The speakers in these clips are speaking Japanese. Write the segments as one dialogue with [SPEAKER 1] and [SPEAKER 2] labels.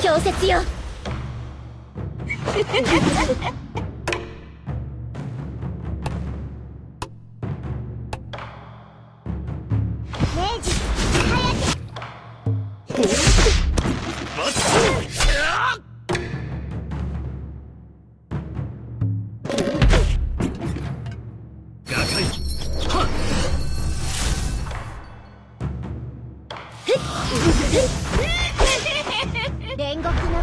[SPEAKER 1] 強説明治早く。煉獄の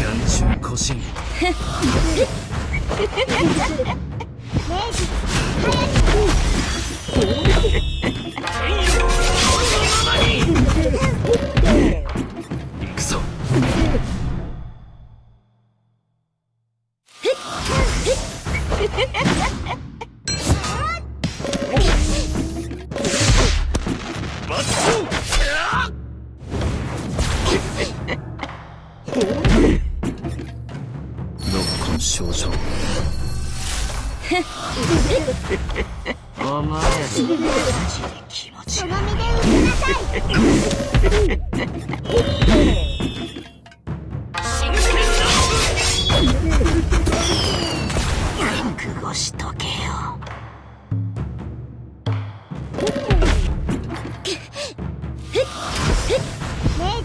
[SPEAKER 2] 眼中古神
[SPEAKER 1] 明治
[SPEAKER 2] 行く症状お前マジで気持ち
[SPEAKER 1] その身で受けなさい。
[SPEAKER 2] 覚悟しとけよ
[SPEAKER 1] 明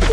[SPEAKER 1] 治